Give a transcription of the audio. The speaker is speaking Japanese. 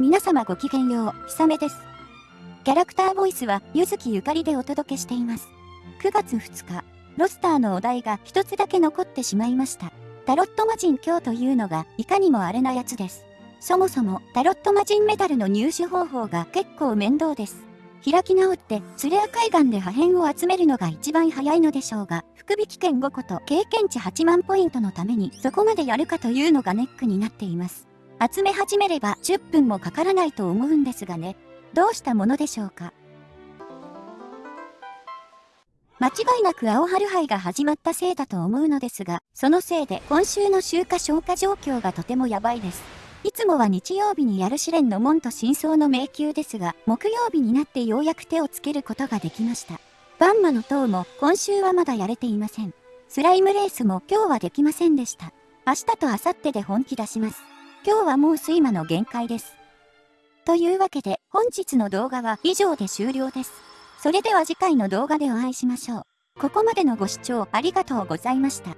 皆様ごきげんよう、ひさめです。キャラクターボイスは、ゆずきゆかりでお届けしています。9月2日、ロスターのお題が一つだけ残ってしまいました。タロット魔人今日というのが、いかにもあれなやつです。そもそも、タロット魔人メダルの入手方法が結構面倒です。開き直って、ツレア海岸で破片を集めるのが一番早いのでしょうが、福引券5個と経験値8万ポイントのためにそこまでやるかというのがネックになっています。集め始めれば10分もかからないと思うんですがね。どうしたものでしょうか。間違いなく青春杯が始まったせいだと思うのですが、そのせいで今週の集荷消化状況がとてもやばいです。いつもは日曜日にやる試練の門と真相の迷宮ですが、木曜日になってようやく手をつけることができました。バンマの塔も今週はまだやれていません。スライムレースも今日はできませんでした。明日と明後日で本気出します。今日はもう睡魔の限界です。というわけで本日の動画は以上で終了です。それでは次回の動画でお会いしましょう。ここまでのご視聴ありがとうございました。